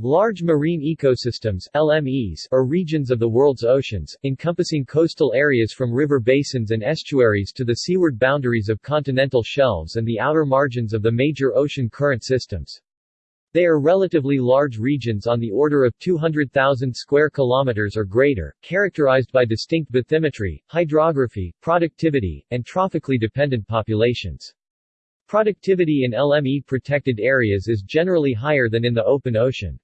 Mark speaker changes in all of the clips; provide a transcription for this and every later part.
Speaker 1: Large marine ecosystems LMEs, are regions of the world's oceans, encompassing coastal areas from river basins and estuaries to the seaward boundaries of continental shelves and the outer margins of the major ocean current systems. They are relatively large regions on the order of 200,000 square kilometers or greater, characterized by distinct bathymetry, hydrography, productivity, and trophically dependent populations. Productivity in LME protected areas is generally higher than in the open ocean.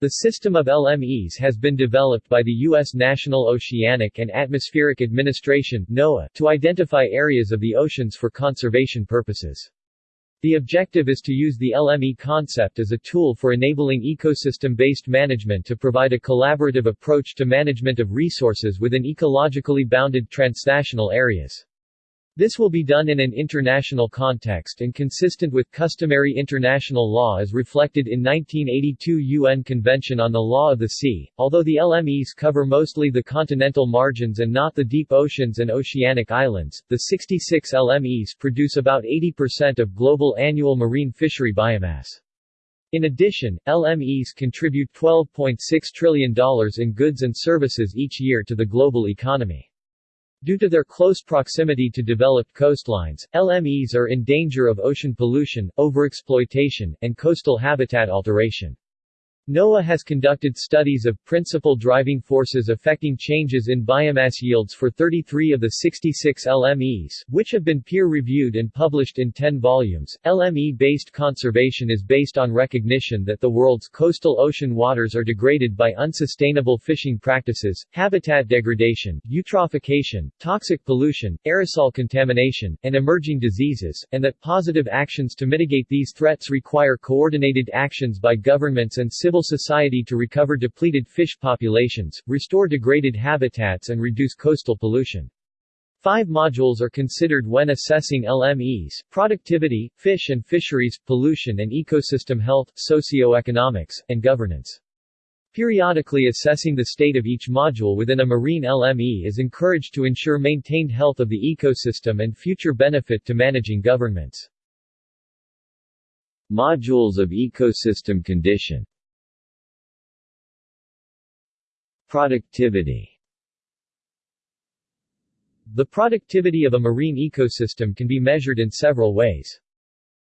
Speaker 1: The system of LMEs has been developed by the U.S. National Oceanic and Atmospheric Administration NOAA, to identify areas of the oceans for conservation purposes. The objective is to use the LME concept as a tool for enabling ecosystem-based management to provide a collaborative approach to management of resources within ecologically bounded transnational areas. This will be done in an international context and consistent with customary international law as reflected in 1982 UN Convention on the Law of the Sea. Although the LMEs cover mostly the continental margins and not the deep oceans and oceanic islands, the 66 LMEs produce about 80% of global annual marine fishery biomass. In addition, LMEs contribute $12.6 trillion in goods and services each year to the global economy. Due to their close proximity to developed coastlines, LMEs are in danger of ocean pollution, overexploitation, and coastal habitat alteration. NOAA has conducted studies of principal driving forces affecting changes in biomass yields for 33 of the 66 LMEs, which have been peer-reviewed and published in 10 volumes. LME-based conservation is based on recognition that the world's coastal ocean waters are degraded by unsustainable fishing practices, habitat degradation, eutrophication, toxic pollution, aerosol contamination, and emerging diseases, and that positive actions to mitigate these threats require coordinated actions by governments and civil society to recover depleted fish populations, restore degraded habitats and reduce coastal pollution. Five modules are considered when assessing LMEs, productivity, fish and fisheries, pollution and ecosystem health, socioeconomics, and governance. Periodically assessing the state of each module within a marine LME is encouraged to ensure maintained health of the ecosystem and future benefit to managing governments. Modules of ecosystem condition Productivity The productivity of a marine ecosystem can be measured in several ways.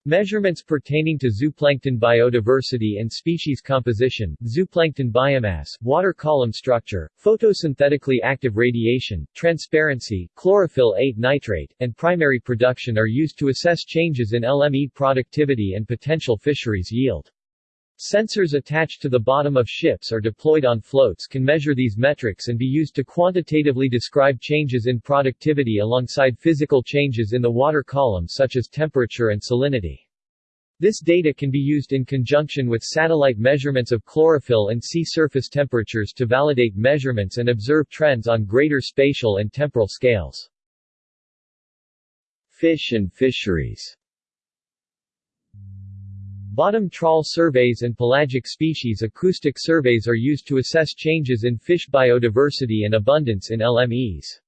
Speaker 1: Measurements pertaining to zooplankton biodiversity and species composition, zooplankton biomass, water column structure, photosynthetically active radiation, transparency, chlorophyll 8 nitrate, and primary production are used to assess changes in LME productivity and potential fisheries yield. Sensors attached to the bottom of ships or deployed on floats can measure these metrics and be used to quantitatively describe changes in productivity alongside physical changes in the water column such as temperature and salinity. This data can be used in conjunction with satellite measurements of chlorophyll and sea surface temperatures to validate measurements and observe trends on greater spatial and temporal scales. Fish and fisheries Bottom trawl surveys and pelagic species acoustic surveys are used to assess changes in fish biodiversity and abundance in LMEs.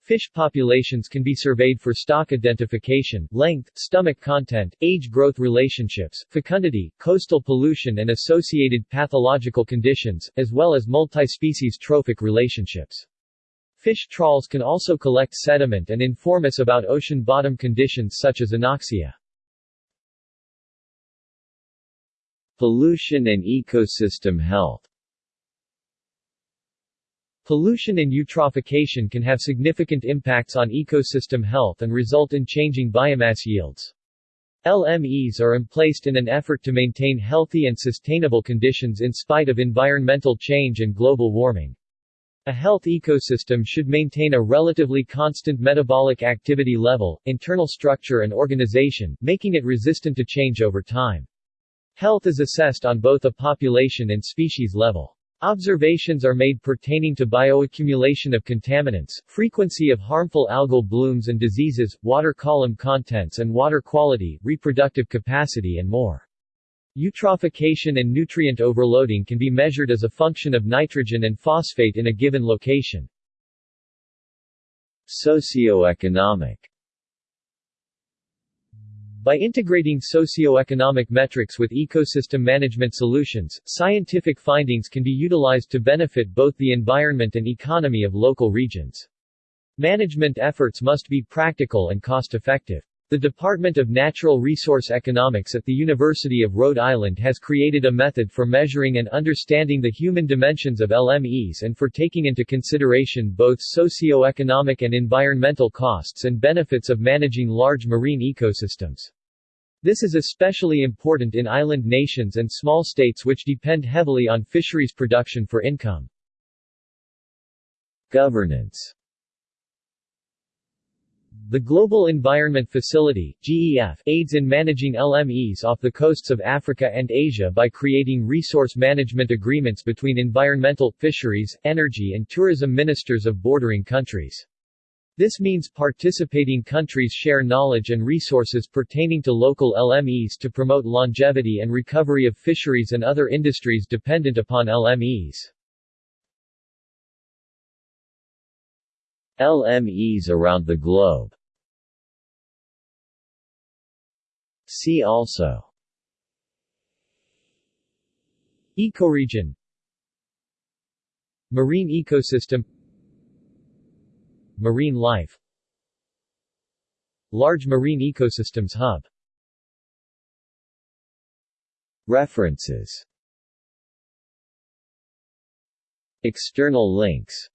Speaker 1: Fish populations can be surveyed for stock identification, length, stomach content, age-growth relationships, fecundity, coastal pollution and associated pathological conditions, as well as multi-species trophic relationships. Fish trawls can also collect sediment and inform us about ocean bottom conditions such as anoxia. Pollution and ecosystem health Pollution and eutrophication can have significant impacts on ecosystem health and result in changing biomass yields. LMEs are emplaced in an effort to maintain healthy and sustainable conditions in spite of environmental change and global warming. A health ecosystem should maintain a relatively constant metabolic activity level, internal structure and organization, making it resistant to change over time. Health is assessed on both a population and species level. Observations are made pertaining to bioaccumulation of contaminants, frequency of harmful algal blooms and diseases, water column contents and water quality, reproductive capacity and more. Eutrophication and nutrient overloading can be measured as a function of nitrogen and phosphate in a given location. Socioeconomic By integrating socioeconomic metrics with ecosystem management solutions, scientific findings can be utilized to benefit both the environment and economy of local regions. Management efforts must be practical and cost-effective. The Department of Natural Resource Economics at the University of Rhode Island has created a method for measuring and understanding the human dimensions of LMEs and for taking into consideration both socio-economic and environmental costs and benefits of managing large marine ecosystems. This is especially important in island nations and small states which depend heavily on fisheries production for income. Governance the Global Environment Facility GEF, aids in managing LMEs off the coasts of Africa and Asia by creating resource management agreements between environmental, fisheries, energy and tourism ministers of bordering countries. This means participating countries share knowledge and resources pertaining to local LMEs to promote longevity and recovery of fisheries and other industries dependent upon LMEs. LMEs around the globe. See also. Ecoregion. Marine ecosystem. Marine life. Large marine ecosystems hub. References. External links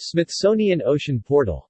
Speaker 1: Smithsonian Ocean Portal